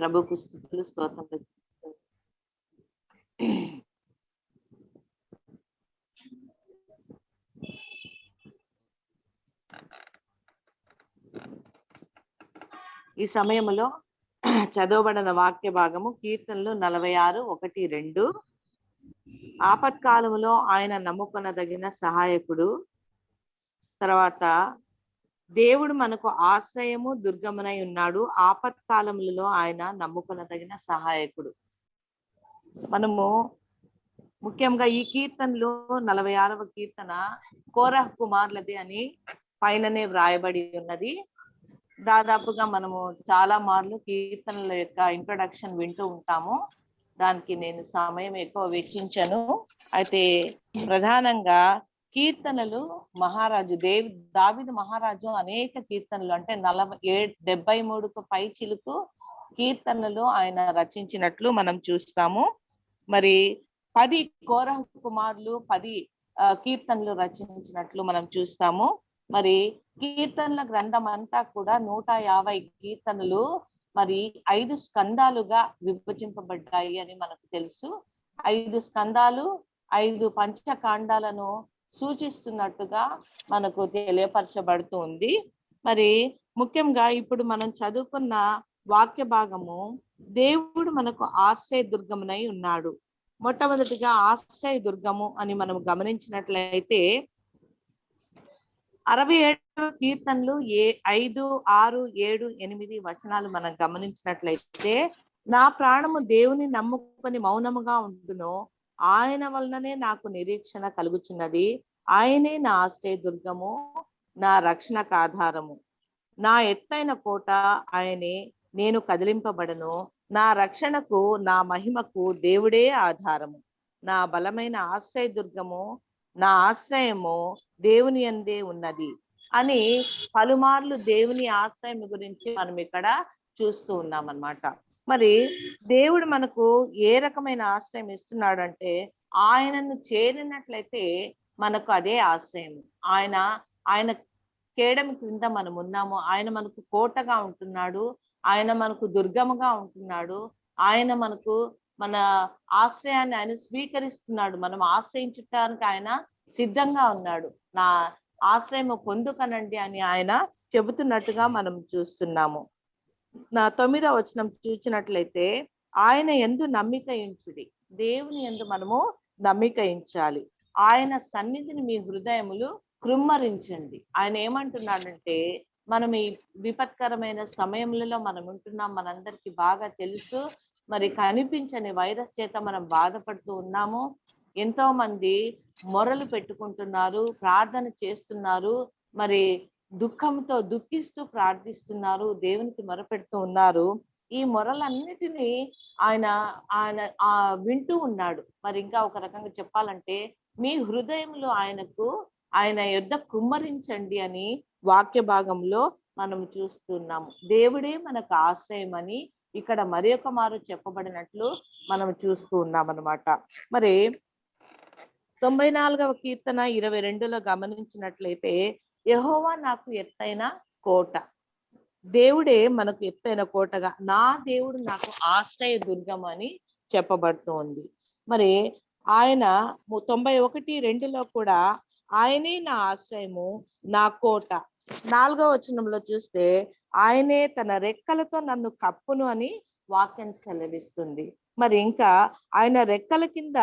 ప్రభుకు స్థుతులు స్తోత్రం ఈ సమయంలో చదవబడిన వాక్య భాగము కీర్తనలు నలభై ఆరు ఒకటి రెండు. ఆపత్కాలములో ఆయన నమ్ముకొనదగిన సహాయకుడు. తర్వాత దేవుడు మనకు ఆశ్రయము దుర్గమునై ఉన్నాడు. ఆపత్కాలములలో ఆయన నమ్ముకొనదగిన సహాయకుడు. మనము ముఖ్యంగా ఈ కీర్తనలో నలభై ఆరవ కీర్తన కోరహ కుమార్లది అని పైననే వ్రాయబడి ఉన్నది. దాదాపుగా మనము చాలా మార్లు కీర్తనల యొక్క ఇంట్రొడక్షన్ వింటూ ఉంటాము. దానికి నేను సమయం ఎక్కువ వెచ్చించను. అయితే ప్రధానంగా కీర్తనలు మహారాజు దేవి దావిద మహారాజు అనేక కీర్తనలు అంటే నలభై ఏ డెబ్బై మూడుకు పై చిలుకు కీర్తనలు ఆయన రచించినట్లు మనం చూస్తాము. మరి పది కోరహ కుమారులు పది కీర్తనలు రచించినట్లు మనం చూస్తాము. మరి కీర్తనల గ్రంథం అంతా కూడా నూట యాభై కీర్తనలు మరి ఐదు స్కందాలుగా విభజింపబడ్డాయి అని మనకు తెలుసు. ఐదు స్కందాలు ఐదు పంచకాండాలను సూచిస్తున్నట్టుగా మనకు తెలియపరచబడుతుంది. మరి ముఖ్యంగా ఇప్పుడు మనం చదువుకున్న వాక్య భాగము దేవుడు మనకు ఆశ్రయ దుర్గమునై ఉన్నాడు. మొట్టమొదటిగా ఆశ్రయ దుర్గము అని మనం గమనించినట్లయితే అరవై ఏడు కీర్తనలు ఏ ఐదు ఆరు ఏడు ఎనిమిది వచనాలు మనం గమనించినట్లయితే నా ప్రాణము దేవుని నమ్ముకొని మౌనముగా ఉండును ఆయన వలననే నాకు నిరీక్షణ కలుగుచున్నది. ఆయనే నా ఆశ్రయదుర్గము నా రక్షణకు ఆధారము. నా ఎత్తైన కోట ఆయనే నేను కదిలింపబడను. నా రక్షణకు నా మహిమకు దేవుడే ఆధారము. నా బలమైన ఆశ్రయ దుర్గము నా ఆశ్రయము దేవుని అందే ఉన్నది అని పలుమార్లు దేవుని ఆశ్రయం గురించి మనం ఇక్కడ చూస్తూ ఉన్నాం అన్నమాట మరి దేవుడు మనకు ఏ రకమైన ఆశ్రయం ఇస్తున్నాడు అంటే ఆయనను చేరినట్లయితే మనకు అదే ఆశ్రయం. ఆయన ఆయన కేడం క్రింద మనం ఉన్నాము. ఆయన మనకు కోటగా ఉంటున్నాడు. ఆయన మనకు దుర్గముగా ఉంటున్నాడు. ఆయన మనకు మన ఆశ్రయాన్ని ఆయన స్వీకరిస్తున్నాడు. మనం ఆశ్రయించటానికి ఆయన సిద్ధంగా ఉన్నాడు. నా ఆశ్రయం పొందుకనండి అని ఆయన చెబుతున్నట్టుగా మనం చూస్తున్నాము. నా తొమ్మిదవ వచనం చూసినట్లయితే ఆయన ఎందు నమ్మిక ఇంచుడి దేవుని ఎందు మనము నమ్మిక ఇంచాలి ఆయన సన్నిధిని మీ హృదయములు కృమ్మరించండి. ఆయన ఏమంటున్నాడంటే మనం ఈ విపత్కరమైన సమయంలో మనం ఉంటున్నాం మనందరికీ బాగా తెలుసు. మరి కనిపించని వైరస్ చేత మనం బాధపడుతూ ఉన్నాము. ఎంతో మంది మొరలు పెట్టుకుంటున్నారు ప్రార్థన చేస్తున్నారు. మరి దుఃఖంతో దుఃఖిస్తూ ప్రార్థిస్తున్నారు దేవునికి మొరపెడుతూ ఉన్నారు. ఈ మొరలన్నిటినీ ఆయన ఆయన ఆ వింటూ ఉన్నాడు. మరి ఇంకా ఒక రకంగా చెప్పాలంటే మీ హృదయంలో ఆయనకు ఆయన యుద్ధ కుమ్మరించండి అని వాక్య భాగంలో మనం చూస్తున్నాము దేవుడే మనకు ఆశ్రయం అని ఇక్కడ మరి ఒక మారు చెప్పబడినట్లు మనం చూస్తూ ఉన్నాం అనమాట మరి తొంభై నాలుగవ కీర్తన ఇరవై రెండులో గమనించినట్లయితే యహోవా నాకు ఎత్తైన కోట. దేవుడే మనకు ఎత్తైన కోటగా నా దేవుడు నాకు ఆశ్రయ దుర్గం అని చెప్పబడుతోంది. మరి ఆయన తొంభై ఒకటి రెండులో కూడా ఆయనే నా ఆశ్రయము నా కోట. నాలుగో వచనంలో చూస్తే ఆయనే తన రెక్కలతో నన్ను కప్పును అని వాక్యం సెలవిస్తుంది. మరి ఇంకా ఆయన రెక్కల కింద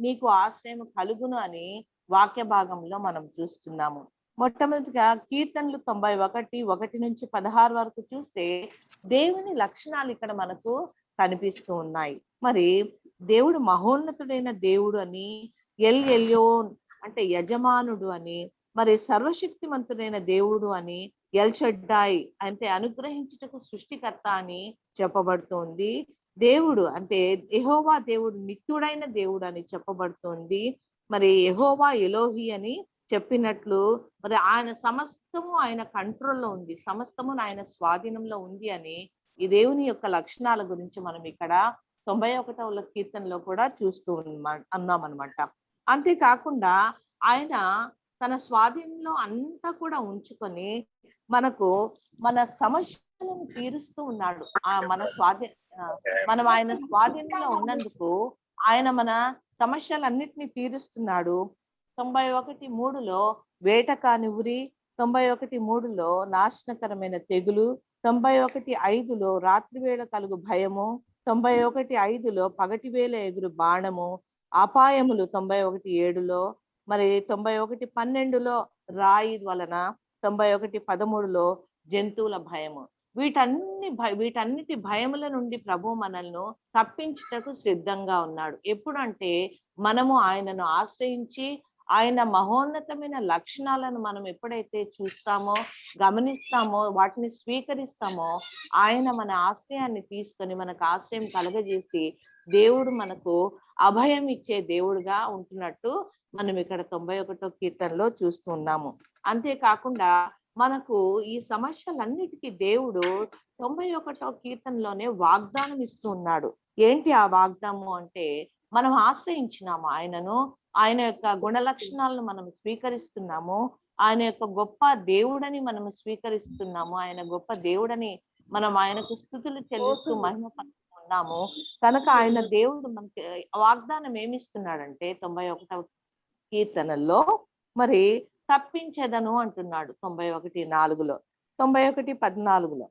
నీకు ఆశ్రయం కలుగును అని వాక్య భాగంలో మనం చూస్తున్నాము. మొట్టమొదటిగా కీర్తనలు తొంభై ఒకటి ఒకటి నుంచి పదహారు వరకు చూస్తే దేవుని లక్షణాలు ఇక్కడ మనకు కనిపిస్తూ ఉన్నాయి. మరి దేవుడు మహోన్నతుడైన దేవుడు అని ఎల్ ఎల్యోన్ అంటే యజమానుడు అని మరి సర్వశక్తిమంతుడైన దేవుడు అని ఎల్చడ్డాయి అంటే అనుగ్రహించుటకు సృష్టికర్త అని చెప్పబడుతోంది. దేవుడు అంటే ఎహోవా దేవుడు నిత్యుడైన దేవుడు అని చెప్పబడుతోంది. మరి ఎహోవా ఎలోహి అని చెప్పినట్లు మరి ఆయన సమస్తము ఆయన కంట్రోల్లో ఉంది. సమస్తము ఆయన స్వాధీనంలో ఉంది అని ఈ దేవుని యొక్క లక్షణాల గురించి మనం ఇక్కడ తొంభై ఒకటవ కీర్తనలో కూడా చూస్తూ అన్నాం అనమాట అంతేకాకుండా ఆయన తన స్వాధీనంలో అంతా కూడా ఉంచుకొని మనకు మన సమస్యలను తీరుస్తూ ఉన్నాడు. ఆ మన స్వాధీ మనం ఆయన స్వాధీనంలో ఉన్నందుకు ఆయన మన సమస్యలన్నిటినీ తీరుస్తున్నాడు. తొంభై ఒకటి మూడులో వేట కాని ఉరి తొంభై ఒకటి మూడులో నాశనకరమైన తెగులు తొంభై ఒకటి ఐదులో రాత్రివేళ కలుగు భయము తొంభై ఒకటి ఐదులో పగటి వేళ ఎగురు బాణము అపాయములు తొంభై ఒకటి ఏడులో మరి తొంభై ఒకటి పన్నెండులో రాయి వలన తొంభై ఒకటి పదమూడులో జంతువుల భయము. వీటన్ని భయ వీటన్నిటి భయముల నుండి ప్రభు మనల్ని తప్పించుటకు సిద్ధంగా ఉన్నాడు. ఎప్పుడంటే మనము ఆయనను ఆశ్రయించి ఆయన మహోన్నతమైన లక్షణాలను మనం ఎప్పుడైతే చూస్తామో గమనిస్తామో వాటిని స్వీకరిస్తామో ఆయన మన ఆశ్రయాన్ని తీసుకొని మనకు ఆశ్రయం కలగజేసి దేవుడు మనకు అభయం ఇచ్చే దేవుడుగా ఉంటున్నట్టు మనం ఇక్కడ తొంభై ఒకటో కీర్తనలో చూస్తున్నాము అంతేకాకుండా మనకు ఈ సమస్యలన్నిటికీ దేవుడు తొంభై ఒకటో కీర్తనలోనే వాగ్దానం ఇస్తూ ఉన్నాడు. ఏంటి ఆ వాగ్దానం అంటే మనం ఆశ్రయించినాము ఆయనను? ఆయన యొక్క గుణ లక్షణాలను మనం స్వీకరిస్తున్నాము ఆయన యొక్క గొప్ప దేవుడని మనం స్వీకరిస్తున్నాము ఆయన గొప్ప దేవుడని మనం ఆయనకు స్థుతులు చెల్లిస్తూ మహిమ ఉన్నాము కనుక ఆయన దేవుడు మనకి వాగ్దానం ఏమిస్తున్నాడంటే తొంభై ఒకటవ కీర్తనల్లో మరి తప్పించేదను అంటున్నాడు తొంభై ఒకటి నాలుగులో. తొంభై ఒకటి పద్నాలుగులో.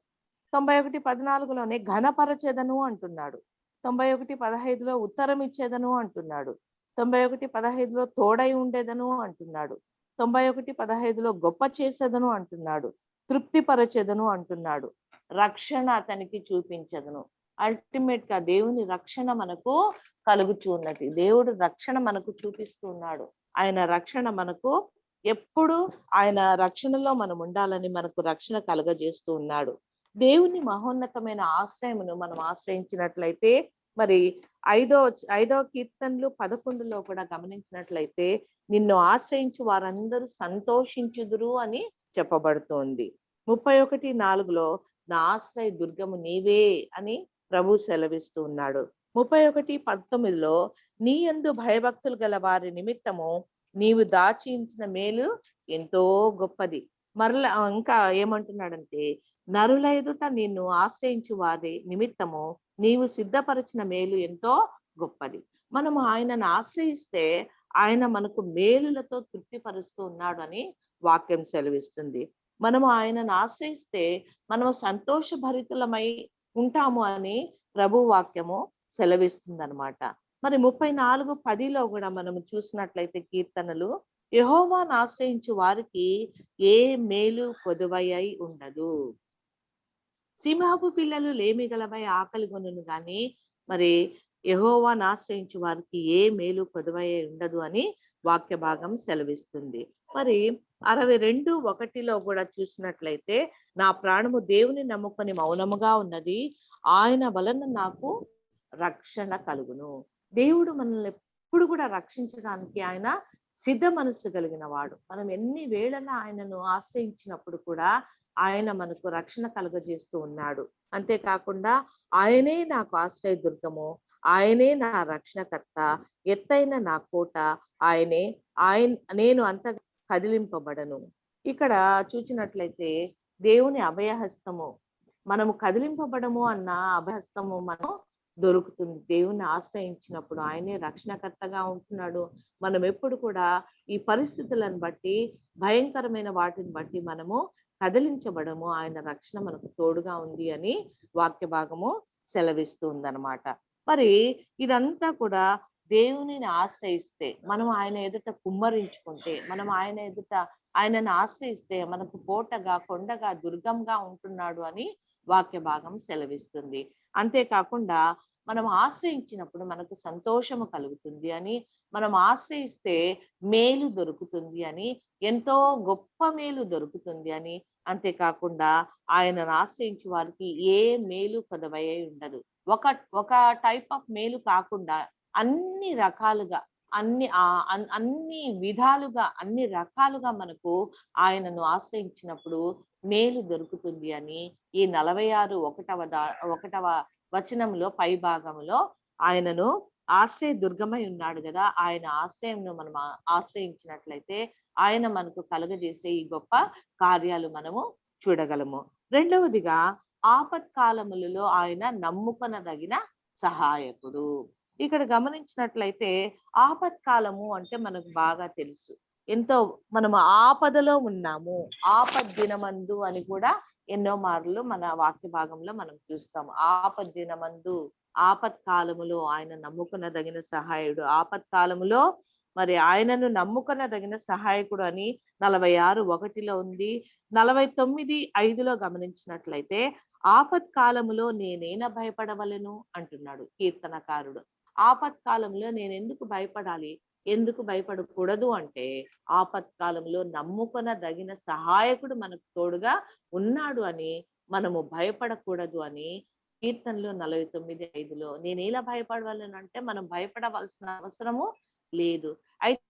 తొంభై ఒకటి పద్నాలుగులోనే ఘనపరచెదను అంటున్నాడు. తొంభై ఒకటి పదహైదులో ఉత్తరం ఇచ్చేదను అంటున్నాడు. తొంభై ఒకటి పదహైదులో తోడై ఉండేదను అంటున్నాడు. తొంభై ఒకటి పదహైదులో గొప్ప చేసేదను అంటున్నాడు. తృప్తిపరచెదను అంటున్నాడు. రక్షణ అతనికి చూపించదను. అల్టిమేట్గా దేవుని రక్షణ మనకు కలుగుచూ ఉన్నది. దేవుడు రక్షణ మనకు చూపిస్తూ ఉన్నాడు ఆయన రక్షణ మనకు ఎప్పుడు ఆయన రక్షణలో మనం ఉండాలని మనకు రక్షణ కలగజేస్తూ ఉన్నాడు. దేవుని మహోన్నతమైన ఆశ్రయమును మనం ఆశ్రయించినట్లయితే మరి ఐదో ఐదో కీర్తనలు పదకొండులో కూడా గమనించినట్లయితే నిన్ను ఆశ్రయించి వారందరూ సంతోషించుదురు అని చెప్పబడుతోంది. ముప్పై ఒకటి నాలుగులో నా ఆశ్రయ దుర్గము నీవే అని ప్రభు సెలవిస్తూ ఉన్నాడు. ముప్పై ఒకటి పంతొమ్మిదిలో నీ ఎందు భయభక్తులు గల వారి నిమిత్తము నీవు దాచించిన మేలు ఎంతో గొప్పది. మరలా ఇంకా ఏమంటున్నాడంటే నరుల ఎదుట నిన్ను ఆశ్రయించు వారి నిమిత్తము నీవు సిద్ధపరిచిన మేలు ఎంతో గొప్పది. మనము ఆయనను ఆశ్రయిస్తే ఆయన మనకు మేలులతో తృప్తిపరుస్తూ ఉన్నాడు అని వాక్యం సెలవిస్తుంది. మనము ఆయనను ఆశ్రయిస్తే మనము సంతోషభరితులమై ఉంటాము అని ప్రభు వాక్యము సెలవిస్తుంది అనమాట మరి ముప్పై నాలుగు పదిలో కూడా మనం చూసినట్లయితే కీర్తనలు యహోవాను ఆశ్రయించు వారికి ఏ మేలు పొదువయ్యై ఉండదు. సింహపు పిల్లలు లేమి గలవై ఆకలి కొనును గాని మరి యహోవాను ఆశ్రయించు వారికి ఏ మేలు పొదువయ్యై ఉండదు అని వాక్య భాగం సెలవిస్తుంది. మరి అరవై రెండు ఒకటిలో కూడా చూసినట్లయితే నా ప్రాణము దేవుని నమ్ముకొని మౌనముగా ఉన్నది ఆయన వలన నాకు రక్షణ కలుగును. దేవుడు మనల్ని ఎప్పుడు కూడా రక్షించడానికి ఆయన సిద్ధ మనస్సు కలిగిన వాడు. మనం ఎన్ని వేళలా ఆయనను ఆశ్రయించినప్పుడు కూడా ఆయన మనకు రక్షణ కలుగజేస్తూ ఉన్నాడు. అంతేకాకుండా ఆయనే నాకు ఆశ్రయ దుర్గము ఆయనే నా రక్షణకర్త ఎత్తైన నా కోట ఆయనే ఆయన నేను అంత కదిలింపబడను. ఇక్కడ చూచినట్లయితే దేవుని అభయహస్తము. మనము కదిలింపబడము అన్న అభయహస్తము మనం దొరుకుతుంది. దేవుని ఆశ్రయించినప్పుడు ఆయనే రక్షణకర్తగా ఉంటున్నాడు. మనం ఎప్పుడు కూడా ఈ పరిస్థితులను బట్టి భయంకరమైన వాటిని బట్టి మనము కదిలించబడము. ఆయన రక్షణ మనకు తోడుగా ఉంది అని వాక్య భాగము సెలవిస్తుందనమాట మరి ఇదంతా కూడా దేవునిని ఆశ్రయిస్తే మనం ఆయన ఎదుట కుమ్మరించుకుంటే మనం ఆయన ఎదుట ఆయనను ఆశ్రయిస్తే మనకు కోటగా కొండగా దుర్గంగా ఉంటున్నాడు అని వాక్య భాగం సెలవిస్తుంది. అంతేకాకుండా మనం ఆశ్రయించినప్పుడు మనకు సంతోషము కలుగుతుంది అని మనం ఆశ్రయిస్తే మేలు దొరుకుతుంది అని ఎంతో గొప్ప మేలు దొరుకుతుంది అని అంతేకాకుండా ఆయనను ఆశ్రయించి వారికి ఏ మేలు కొదవయ్యే ఉండదు. ఒక ఒక టైప్ ఆఫ్ మేలు కాకుండా అన్ని రకాలుగా అన్ని అన్ని విధాలుగా అన్ని రకాలుగా మనకు ఆయనను ఆశ్రయించినప్పుడు మేలు దొరుకుతుంది అని ఈ నలభై ఆరు ఒకటవ దా ఒకటవ వచనంలో పై భాగంలో ఆయనను ఆశ్రయ దుర్గమై ఉన్నాడు కదా ఆయన ఆశ్రయంను మనం ఆశ్రయించినట్లయితే ఆయన మనకు కలుగజేసే ఈ గొప్ప కార్యాలు మనము చూడగలము. రెండవదిగా ఆపత్కాలములలో ఆయన నమ్ముకొనదగిన సహాయకుడు. ఇక్కడ గమనించినట్లయితే ఆపత్కాలము అంటే మనకు బాగా తెలుసు. ఎంతో మనం ఆపదలో ఉన్నాము. ఆపద్దినమందు అని కూడా ఎన్నో మార్లు మన వాక్య భాగంలో మనం చూస్తాము. ఆపద్దినమందు ఆపత్కాలములో ఆయన నమ్ముకునదగిన సహాయుడు. ఆపత్కాలములో మరి ఆయనను నమ్ముకునదగిన సహాయకుడు అని నలభై ఆరు ఒకటిలో ఉంది. నలభై తొమ్మిది ఐదులో గమనించినట్లయితే ఆపత్కాలములో నేనేన భయపడవలను? అంటున్నాడు కీర్తనకారుడు. ఆపత్కాలంలో నేను ఎందుకు భయపడాలి? ఎందుకు భయపడకూడదు అంటే ఆపత్కాలంలో నమ్ముకొనదగిన సహాయకుడు మనకు తోడుగా ఉన్నాడు అని మనము భయపడకూడదు అని కీర్తనలో నలభై తొమ్మిది ఐదులో నేను ఎలా భయపడవాలని అంటే మనం భయపడవలసిన అవసరము లేదు. అయితే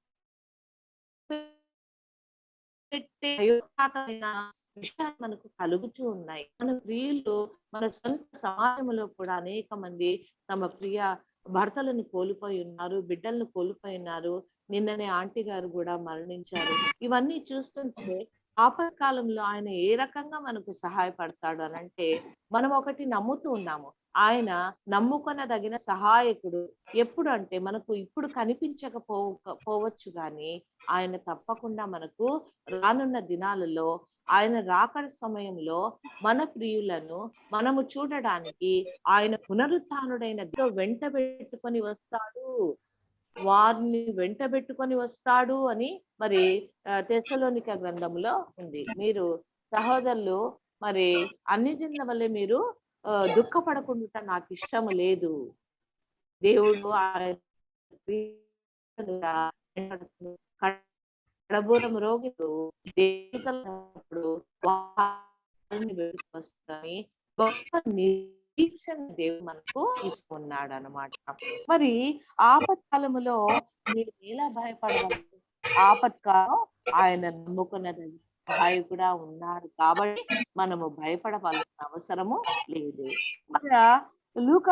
మనకు కలుగుతూ ఉన్నాయి. మన ప్రియులు మన సొంత సమాజంలో కూడా అనేక మంది తమ ప్రియ భర్తలను కోల్పోయి ఉన్నారు బిడ్డలను కోల్పోయి ఉన్నారు నిన్ననే ఆంటీ గారు కూడా మరణించారు. ఇవన్నీ చూస్తుంటే ఆపత్కాలంలో ఆయన ఏ రకంగా మనకు సహాయపడతాడు అని అంటే మనం ఒకటి నమ్ముతూ ఉన్నాము. ఆయన నమ్ముకొనదగిన సహాయకుడు ఎప్పుడు అంటే మనకు ఇప్పుడు కనిపించకపో పోవచ్చు కానీ ఆయన తప్పకుండా మనకు రానున్న దినాలలో ఆయన రాకడ సమయంలో మన ప్రియులను మనము చూడడానికి ఆయన పునరుత్డైన వెంట పెట్టుకొని వస్తాడు. వారిని వెంట పెట్టుకొని వస్తాడు అని మరి తెసలోనిక గ్రంథంలో ఉంది. మీరు సహోదరులు మరి అన్ని జన్ల వల్లే మీరు దుఃఖపడకుండా నాకు ఇష్టం లేదు. దేవుడు కడబూరం రోగులు దేవుడు వస్తాయి. గొప్ప నిరీక్షణ దేవుడు మనకు ఇస్తున్నాడు అనమాట మరి ఆపత్కాలములో మీరు ఎలా భయపడగలరు? ఆపత్కాలం ఆయన నమ్ముకున్నది సహాయకుడా ఉన్నారు కాబట్టి మనము భయపడవలసిన అవసరము లేదు. మన లూక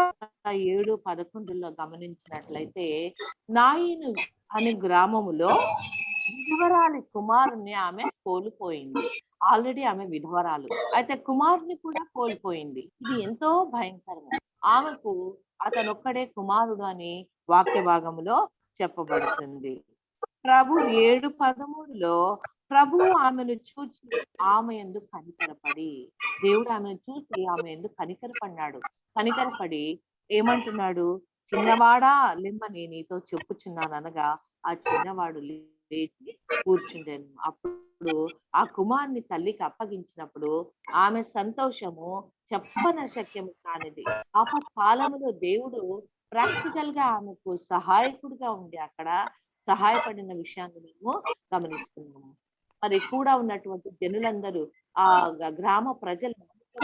ఏడు పదకొండులో గమనించినట్లయితే నాయను అనే గ్రామములో విధవరాలి కుమారుని ఆమె కోల్పోయింది. ఆల్రెడీ ఆమె విధవరాలు. అయితే కుమారుని కూడా కోల్పోయింది. ఇది ఎంతో భయంకరము. ఆమెకు అతను ఒక్కడే కుమారుడు అని వాక్య భాగములో చెప్పబడుతుంది. ప్రభు ఏడు పదమూడులో ప్రభు ఆమెను చూసి ఆమె ఎందుకు కనికరపడి దేవుడు ఆమెను చూసి ఆమె ఎందుకు కనికరపడినాడు. కనికరపడి ఏమంటున్నాడు? చిన్నవాడా లిమ్మని నీతో చెప్పుచున్నాను అనగా ఆ చిన్నవాడు లేచి కూర్చుండేను. అప్పుడు ఆ కుమార్ని తల్లికి అప్పగించినప్పుడు ఆమె సంతోషము చెప్పన శక్యము కానిది కాలంలో దేవుడు ప్రాక్టికల్గా ఆమెకు సహాయకుడిగా ఉండి అక్కడ సహాయపడిన విషయాన్ని మేము గమనిస్తున్నాము. మరి కూడా ఉన్నటువంటి జనులందరూ ఆ గ్రామ ప్రజలు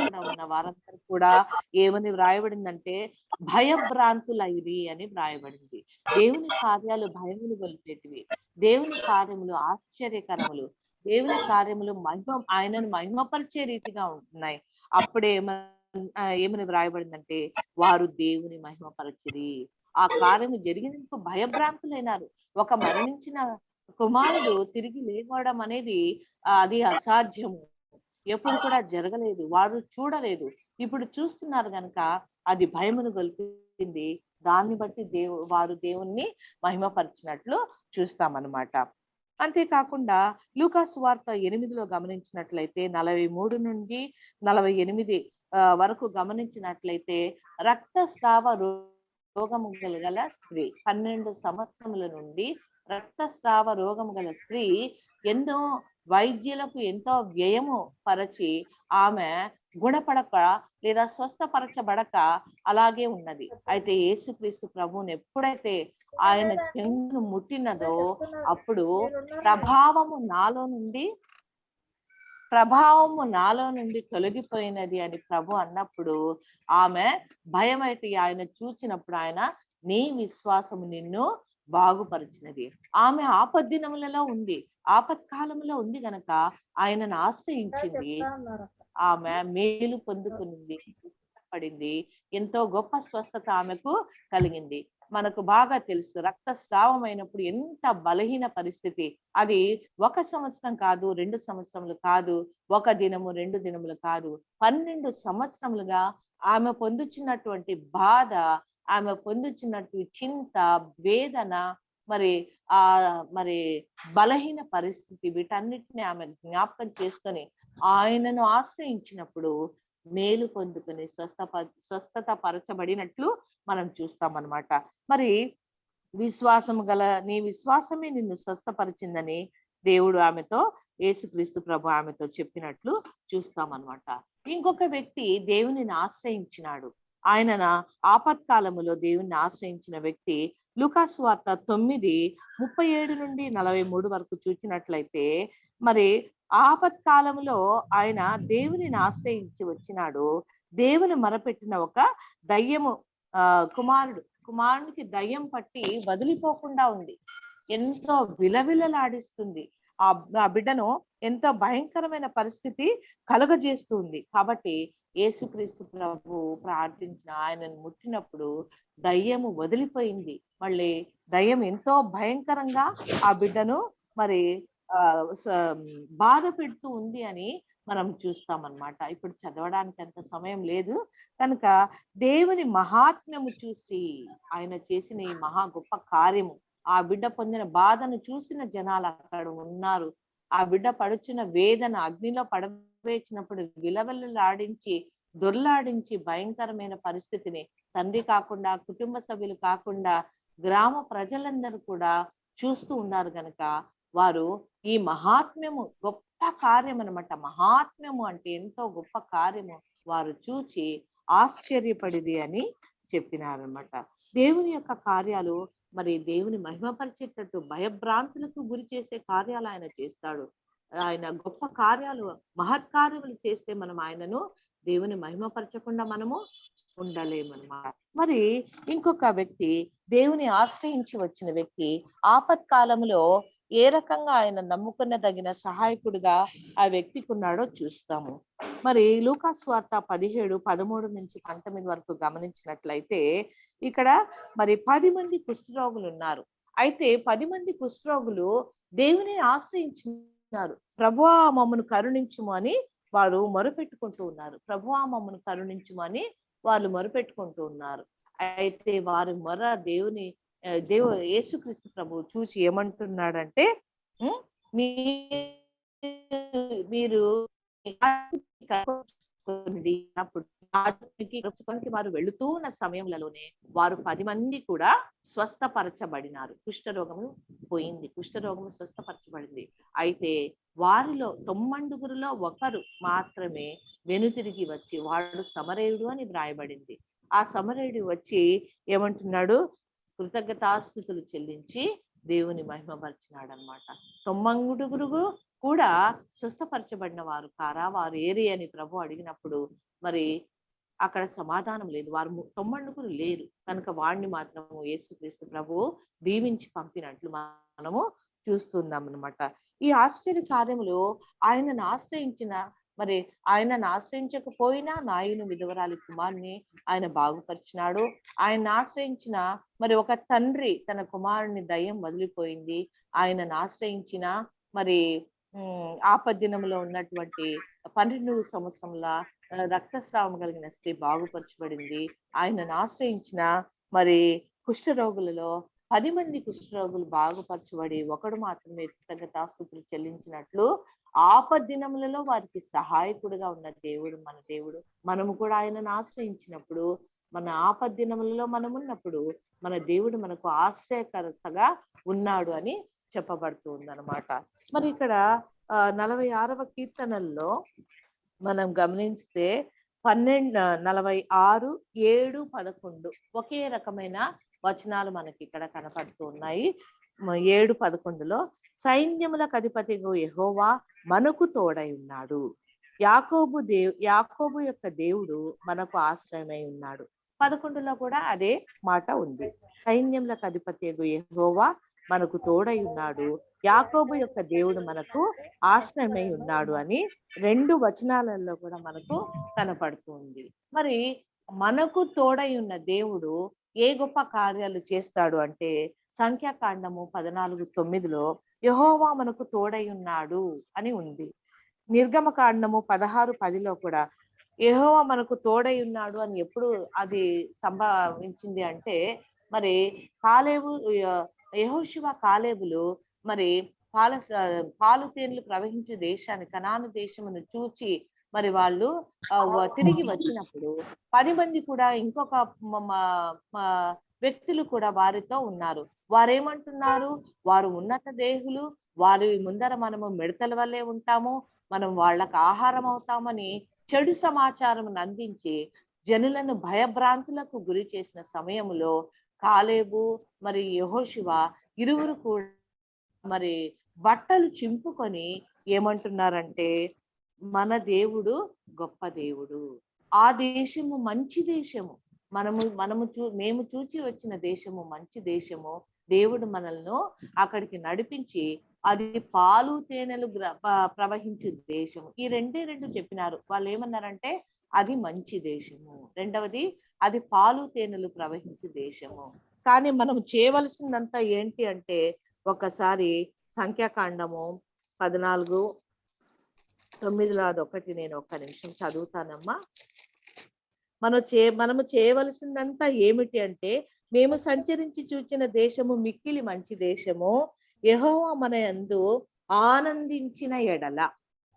ఉన్న వారందరూ కూడా. ఏమని వ్రాయబడిందంటే భయభ్రాంతులైరి అని వ్రాయబడింది. దేవుని కార్యాలు భయములు గొలిపేటివి. దేవుని కార్యములు ఆశ్చర్యకరములు. దేవుని కార్యములు మహిమ ఆయనను మహిమపరిచే రీతిగా ఉంటున్నాయి. అప్పుడే ఏమని వ్రాయబడిందంటే వారు దేవుని మహిమపరచిరి. ఆ కార్యము జరిగినందుకు భయభ్రాంతులైనారు. ఒక మరణించిన కుమారుడు తిరిగి లేవడం అనేది అది అసాధ్యము. ఎప్పుడు కూడా జరగలేదు వారు చూడలేదు. ఇప్పుడు చూస్తున్నారు కనుక అది భయమును గొలిపింది. దాన్ని బట్టి దేవు వారు దేవుణ్ణి మహిమపరిచినట్లు చూస్తామన్నమాట. అంతేకాకుండా లూకాస్ వార్త ఎనిమిదిలో గమనించినట్లయితే నలభై మూడు నుండి నలభై ఎనిమిది వరకు గమనించినట్లయితే రక్తస్రావ రోగము గల స్త్రీ పన్నెండు సంవత్సరముల నుండి రక్తస్రావ రోగము గల స్త్రీ ఎన్నో వైద్యులకు ఎంతో వ్యయము పరచి ఆమె గుణపడక లేదా స్వస్థపరచబడక అలాగే ఉన్నది. అయితే యేసుక్రీస్తు ప్రభువుని ఎప్పుడైతే ఆయన చెంగును ముట్టినదో అప్పుడు ప్రభావము నాలో నుండి ప్రభావము నాలో నుండి తొలగిపోయినది అని ప్రభు అన్నప్పుడు ఆమె భయమైతే ఆయన చూచినప్పుడు ఆయన నీ విశ్వాసము నిన్ను బాగుపరిచినది. ఆమె ఆపద్దినములలో ఉంది. ఆపత్కాలంలో ఉంది గనక ఆయనను ఆశ్రయించింది. ఆమె మేలు పొందుకునింది. పడింది ఎంతో గొప్ప స్వస్థత ఆమెకు కలిగింది. మనకు బాగా తెలుసు రక్తస్రావం అయినప్పుడు ఎంత బలహీన పరిస్థితి. అది ఒక సంవత్సరం కాదు రెండు సంవత్సరములు కాదు ఒక దినము రెండు దినములు కాదు. పన్నెండు సంవత్సరములుగా ఆమె పొందుచున్నటువంటి బాధ ఆమె పొందుచున్నట్టు చింత వేదన మరి ఆ మరి బలహీన పరిస్థితి వీటన్నిటిని ఆమె జ్ఞాపకం చేసుకొని ఆయనను ఆశ్రయించినప్పుడు మేలు పొందుకుని స్వస్థ స్వస్థత పరచబడినట్లు మనం చూస్తాం అన్నమాట మరి విశ్వాసము గల నీ విశ్వాసమే నిన్ను స్వస్థపరిచిందని దేవుడు ఆమెతో యేసుక్రీస్తు ప్రభు ఆమెతో చెప్పినట్లు చూస్తాం అన్నమాట ఇంకొక వ్యక్తి దేవునిని ఆశ్రయించినాడు. ఆయన ఆపత్కాలములో దేవుని ఆశ్రయించిన వ్యక్తి లుకాసు వార్త తొమ్మిది ముప్పై ఏడు నుండి నలభై మూడు వరకు చూసినట్లయితే మరి ఆపత్కాలంలో ఆయన దేవుని ఆశ్రయించి వచ్చినాడు. దేవుని మరపెట్టిన ఒక దయ్యము ఆ కుమారుడు కుమారునికి దయ్యం పట్టి వదిలిపోకుండా ఉంది. ఎంతో విలవిలలాడిస్తుంది. ఆ ఆ బిడ్డను ఎంతో భయంకరమైన పరిస్థితి కలుగజేస్తుంది కాబట్టి యేసుక్రీస్తు ప్రభు ప్రార్థించిన ఆయనను ముట్టినప్పుడు దయ్యము వదిలిపోయింది. మళ్ళీ దయ్యం ఎంతో భయంకరంగా ఆ బిడ్డను మరి బాధ పెడుతూ ఉంది అని మనం చూస్తాం అన్నమాట ఇప్పుడు చదవడానికి అంత సమయం లేదు. కనుక దేవుని మహాత్మ్యము చూసి ఆయన చేసిన ఈ మహా గొప్ప కార్యము ఆ బిడ్డ పొందిన బాధను చూసిన జనాలు అక్కడ ఉన్నారు. ఆ బిడ్డ పడుచున్న వేదన అగ్నిలో పడ పడవేసినప్పుడు విలవలలాడించి దొర్లాడించి భయంకరమైన పరిస్థితిని తండ్రి కాకుండా కుటుంబ సభ్యులు కాకుండా గ్రామ ప్రజలందరూ కూడా చూస్తూ ఉన్నారు గనక వారు ఈ మహాత్మ్యము గొప్ప కార్యం అనమాట మహాత్మ్యము అంటే ఎంతో గొప్ప కార్యము వారు చూచి ఆశ్చర్యపడిది అని చెప్పినారనమాట దేవుని యొక్క కార్యాలు మరి దేవుని మహిమపరిచేటట్టు భయభ్రాంతులకు గురి చేసే కార్యాలు ఆయన చేస్తాడు. ఆయన గొప్ప కార్యాలు మహత్కార్యములు చేస్తే మనం ఆయనను దేవుని మహిమపరచకుండా మనము ఉండలేమన్నమాట. మరి ఇంకొక వ్యక్తి దేవుని ఆశ్రయించి వచ్చిన వ్యక్తి ఆపత్కాలంలో ఏ రకంగా ఆయన నమ్ముకున్నదగిన సహాయకుడిగా ఆ వ్యక్తికి ఉన్నాడో చూస్తాము. మరి లూకాస్ వార్త పదిహేడు పదమూడు నుంచి పంతొమ్మిది వరకు గమనించినట్లయితే ఇక్కడ మరి పది మంది కుష్ఠరోగులు ఉన్నారు. అయితే పది మంది కుష్ఠరోగులు దేవుని ఆశ్రయించినారు ప్రభువా మమ్మను కరుణించుము అని వారు మరుపెట్టుకుంటూ ఉన్నారు. ప్రభువా మమ్మను కరుణించుము అని వాళ్ళు మరుపెట్టుకుంటూ ఉన్నారు. అయితే వారి మొర దేవుని దేవు యేసుక్రీస్తు ప్రభు చూసి ఏమంటున్నాడంటే మీరు మీరు అప్పుడు వారు వెళుతూ ఉన్న సమయంలోనే వారు పది మంది కూడా స్వస్థపరచబడినారు. కుష్ఠరోగము పోయింది. కుష్ఠరోగము స్వస్థపరచబడింది. అయితే వారిలో తొమ్మండుగురులో ఒకరు మాత్రమే వెనుతిరిగి వచ్చి వాడు సమరేయుడు అని వ్రాయబడింది. ఆ సమరేయుడు వచ్చి ఏమంటున్నాడు? కృతజ్ఞతాస్థుతులు చెల్లించి దేవుని మహిమపరిచినాడు అనమాట తొమ్మంగుడుగురు కూడా స్వస్థపరచబడిన వారు కారా వారు ఏరి అని ప్రభు అడిగినప్పుడు మరి అక్కడ సమాధానం లేదు. వారు తొమ్మండుకులు లేరు. కనుక వాడిని మాత్రము యేసుక్రీస్తు ప్రభు దీవించి పంపినట్లు మనము చూస్తున్నాం అనమాట ఈ ఆశ్చర్య కార్యములు ఆయనను ఆశ్రయించిన మరి ఆయనను ఆశ్రయించకపోయినా నాయుని విధవరాలి కుమార్ని ఆయన బాగుపరిచినాడు. ఆయన ఆశ్రయించిన మరి ఒక తండ్రి తన కుమారుని దయ్యం వదిలిపోయింది. ఆయనను ఆశ్రయించిన మరి ఆపద్దినంలో ఉన్నటువంటి పన్నెండు సంవత్సరంల రక్తస్రావం కలిగిన స్త్రీ బాగుపరచబడింది. ఆయనను ఆశ్రయించిన మరి కుష్ఠరోగులలో పది మంది కుష్ఠరోగులు బాగుపరచబడి ఒకడు మాత్రమే కృతజ్ఞతాస్తుతులు చెల్లించినట్లు ఆపద్దినములలో వారికి సహాయకుడుగా ఉన్న దేవుడు మన దేవుడు. మనము కూడా ఆయనను ఆశ్రయించినప్పుడు మన ఆపద్దినములలో మనం ఉన్నప్పుడు మన దేవుడు మనకు ఆశ్రయకర్తగా ఉన్నాడు అని చెప్పబడుతుంది అనమాట మరి ఇక్కడ నలభై ఆరవ కీర్తనల్లో మనం గమనిస్తే పన్నెండు నలభై ఆరు ఏడు పదకొండు ఒకే రకమైన వచనాలు మనకి ఇక్కడ కనపడుతూ ఉన్నాయి. ఏడు పదకొండులో సైన్యములకు అధిపతిగా యహోవా మనకు తోడై ఉన్నాడు. యాకోబు దేవ్ యాకోబు యొక్క దేవుడు మనకు ఆశ్రయమై ఉన్నాడు. పదకొండులో కూడా అదే మాట ఉంది. సైన్యములకు అధిపతి యహోవా మనకు తోడై ఉన్నాడు. యాకోబు యొక్క దేవుడు మనకు ఆశ్రయమై ఉన్నాడు అని రెండు వచనాలలో కూడా మనకు కనపడుతుంది. మరి మనకు తోడై ఉన్న దేవుడు ఏ గొప్ప కార్యాలు చేస్తాడు అంటే సంఖ్యాకాండము పద్నాలుగు తొమ్మిదిలో యహోవా మనకు తోడై ఉన్నాడు అని ఉంది. నిర్గమ కాండము పదహారు పదిలో కూడా యహోవా మనకు తోడై ఉన్నాడు అని ఎప్పుడు అది సంభవించింది అంటే మరి కాలేవు యహోశివ కాలేబులు మరి పాల పాలు తేనెలు ప్రవహించే దేశాన్ని కనాను దేశమును చూచి మరి వాళ్ళు తిరిగి వచ్చినప్పుడు పది మంది కూడా ఇంకొక వ్యక్తులు కూడా వారితో ఉన్నారు. వారేమంటున్నారు? వారు ఉన్నత దేహులు వారి ముందర మనము మిడతల వల్లే ఉంటాము మనం వాళ్ళకు ఆహారం అవుతామని చెడు సమాచారం అందించి జనులను భయభ్రాంతులకు గురి చేసిన సమయంలో కాలేబు మరి యహోశివ ఇరువురు కూడా మరి బట్టలు చింపుకొని ఏమంటున్నారంటే మన దేవుడు గొప్ప దేవుడు. ఆ దేశము మంచి దేశము. మనము మనము చూ మేము చూచి వచ్చిన దేశము మంచి దేశము. దేవుడు మనల్ని అక్కడికి నడిపించి అది పాలు తేనెలు ప్రవహించు దేశము. ఈ రెండే రెండు చెప్పినారు. వాళ్ళు ఏమన్నారంటే అది మంచి దేశము. రెండవది అది పాలు తేనెలు ప్రవహించే దేశము. కానీ మనం చేయవలసిందంతా ఏంటి అంటే ఒకసారి సంఖ్యాకాండము పద్నాలుగు తొమ్మిదిలో అదొకటి నేను ఒక్క నిమిషం చదువుతానమ్మా. మనం చే మనము చేయవలసిందంతా ఏమిటి అంటే మేము సంచరించి చూచిన దేశము మిక్కిలి మంచి దేశము. యహోవా మన యందు ఆనందించిన ఎడల.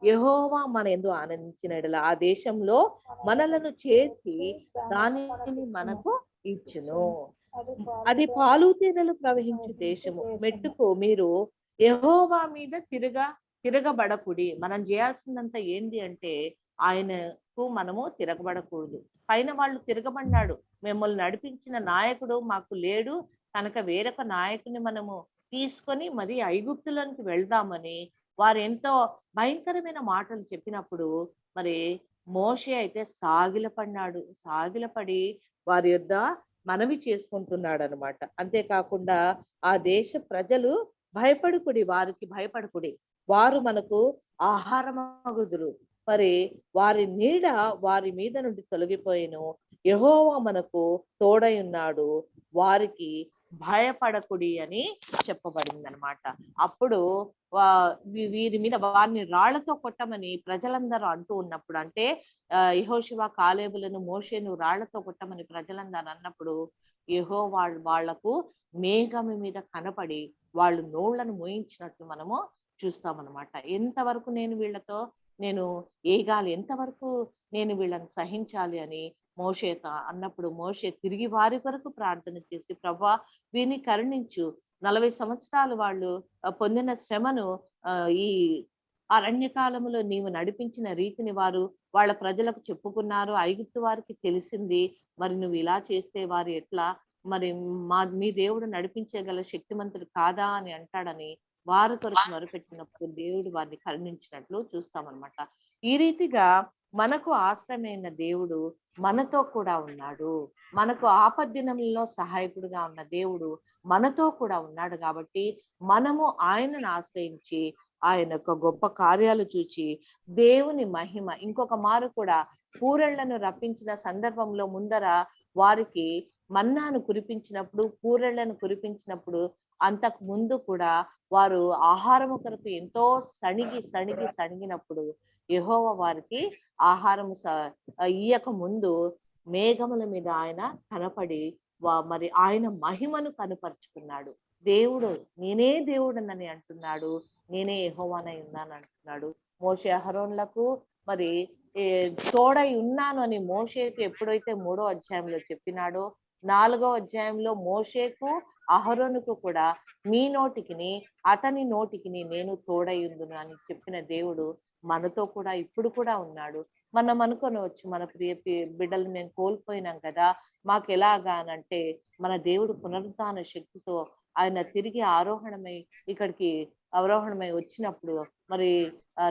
యహోవా మన ఎందు ఆనందించినడల ఆ దేశంలో మనలను చేసి దానిని మనకు ఇచ్చును. అది పాలు తేనెలు ప్రవహించు దేశము. మెట్టుకు మీరు యహోవా మీద తిరగ తిరగబడకుడి. మనం చేయాల్సిందంతా ఏంది అంటే ఆయనకు మనము తిరగబడకూడదు. పైన వాళ్ళు తిరగబడినాడు మిమ్మల్ని నడిపించిన నాయకుడు మాకు లేడు. కనుక వేరొక నాయకుని మనము తీసుకొని మరి ఐగుప్తులోనికి వెళ్దామని వారు ఎంతో భయంకరమైన మాటలు చెప్పినప్పుడు మరి మోషే అయితే సాగిలపడినాడు సాగిలపడి వారి యొద్ద మనవి చేసుకుంటున్నాడు అనమాట అంతేకాకుండా ఆ దేశ ప్రజలు భయపడుకుడి వారికి భయపడుకుడి. వారు మనకు ఆహారమగుదురు. మరి వారి నీడ వారి మీద నుండి తొలగిపోయిను. యహోవా మనకు తోడై ఉన్నాడు. వారికి భయపడకుడి అని చెప్పబడింది అనమాట అప్పుడు వా- వీరి మీద వారిని రాళ్ళతో కొట్టమని ప్రజలందరూ అంటూ ఉన్నప్పుడు అంటే యహోశివ కాలేబులను మోషేను రాళ్ళతో కొట్టమని ప్రజలందరూ అన్నప్పుడు యహో వాళ్ళ వాళ్ళకు మేఘం మీద కనపడి వాళ్ళు నోళ్ళను మోయించినట్లు మనము చూస్తామన్నమాట ఎంతవరకు నేను వీళ్ళతో నేను ఏగాలి ఎంతవరకు నేను వీళ్ళని సహించాలి అని మోషేత అన్నప్పుడు మోషే తిరిగి వారి కొరకు ప్రార్థన చేసి ప్రభా వీరిని కరుణించు. నలభై సంవత్సరాలు వాళ్ళు పొందిన శ్రమను ఈ అరణ్యకాలంలో నీవు నడిపించిన రీతిని వారు వాళ్ళ ప్రజలకు చెప్పుకున్నారు. ఐగుప్తు వారికి తెలిసింది. మరి నువ్వు ఇలా చేస్తే వారు ఎట్లా? మరి మా మీ దేవుడు నడిపించగల శక్తిమంతుడు కాదా? అని అంటాడని వారి కొరకు మొరపెట్టినప్పుడు దేవుడు వారిని కరుణించినట్లు చూస్తామన్నమాట. ఈ రీతిగా మనకు ఆశ్రయమైన దేవుడు మనతో కూడా ఉన్నాడు. మనకు ఆపద్దినంలో సహాయకుడుగా ఉన్న దేవుడు మనతో కూడా ఉన్నాడు కాబట్టి మనము ఆయనను ఆశ్రయించి ఆయన యొక్క గొప్ప కార్యాలు చూచి దేవుని మహిమ ఇంకొక మారు కూడా పూరళ్ళను రప్పించిన సందర్భంలో ముందర వారికి మన్నాను కురిపించినప్పుడు పూరళ్ళను కురిపించినప్పుడు అంతకు ముందు కూడా వారు ఆహారము కొరకు ఎంతో సణిగి సణిగి సణిగినప్పుడు యహోవ వారికి ఆహారం స- ఇయ్యక ముందు మేఘముల మీద ఆయన కనపడి వా- మరి ఆయన మహిమను కనుపరుచుకున్నాడు. దేవుడు నేనే దేవుడనని అంటున్నాడు. నేనే యహోవానై ఉన్నాను అంటున్నాడు. మోషే అహరోన్లకు మరి ఏ, తోడై ఉన్నాను అని మోషేకు ఎప్పుడైతే మూడో అధ్యాయంలో చెప్పినాడో నాలుగో అధ్యాయంలో మోషేకు అహరోనుకు కూడా మీ నోటికిని అతని నోటికిని నేను తోడై ఉందును అని చెప్పిన దేవుడు మనతో కూడా ఇప్పుడు కూడా ఉన్నాడు. మనం అనుకోనవచ్చు మన ప్రియ బిడ్డలు మేము కోల్పోయినాం కదా మాకు ఎలాగా అంటే మన దేవుడు పునరుద్ధాన శక్తితో ఆయన తిరిగి ఆరోహణమై ఇక్కడికి అవరోహణమై వచ్చినప్పుడు మరి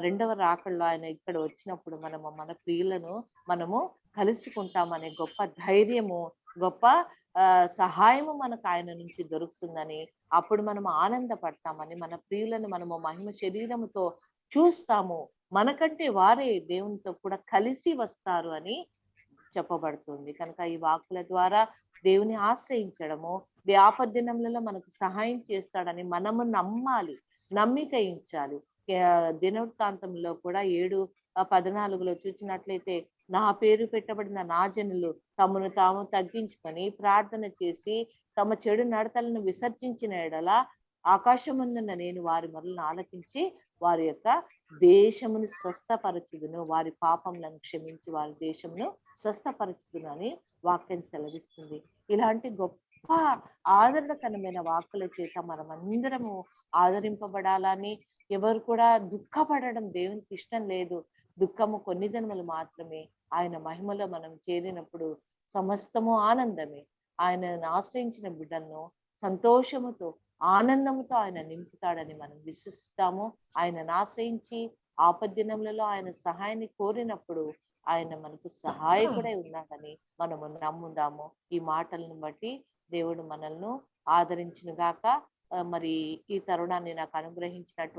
రెండవ రాకల్లో ఆయన ఇక్కడ వచ్చినప్పుడు మనము మన ప్రియులను మనము కలుసుకుంటామనే గొప్ప ధైర్యము గొప్ప ఆ సహాయము మనకు ఆయన నుంచి దొరుకుతుందని అప్పుడు మనం ఆనందపడతామని మన ప్రియులను మనము మహిమ శరీరముతో చూస్తాము. మనకంటే వారే దేవునితో కూడా కలిసి వస్తారు అని చెప్పబడుతుంది. కనుక ఈ వాక్కుల ద్వారా దేవుని ఆశ్రయించడము దే మనకు సహాయం చేస్తాడని మనము నమ్మాలి నమ్మికయించాలి దినవృత్తాంతంలో కూడా ఏడు పద్నాలుగులో చూసినట్లయితే నా పేరు పెట్టబడిన నా జనులు తమను తాము తగ్గించుకొని ప్రార్థన చేసి తమ చెడు నడతలను విసర్జించిన ఎడల ఆకాశమందున్న నేను వారి మొదలను ఆలకించి వారి యొక్క దేశమును స్వస్థపరచుదును. వారి పాపములను క్షమించి వారి దేశమును స్వస్థపరచుదును అని వాక్యం సెలవిస్తుంది. ఇలాంటి గొప్ప ఆదరణకరమైన వాక్కుల చేత మనం అందరము ఆదరింపబడాలని ఎవరు కూడా దుఃఖపడడం దేవునికి ఇష్టం లేదు. దుఃఖము కొన్ని జన్మలు మాత్రమే. ఆయన మహిమలో మనం చేరినప్పుడు సమస్తము ఆనందమే. ఆయనను ఆశ్రయించిన బిడ్డలను సంతోషముతో ఆనందముతో ఆయన నింపుతాడని మనం విశ్వసిస్తాము. ఆయనను ఆశ్రయించి ఆపద్దినములలో ఆయన సహాయాన్ని కోరినప్పుడు ఆయన మనకు సహాయకుడై ఉన్నాడని మనము నమ్ముదాము. ఈ మాటలను బట్టి దేవుడు మనల్ని ఆదరించిన గాక మరి ఈ తరుణాన్ని నాకు అనుగ్రహించినటువంటి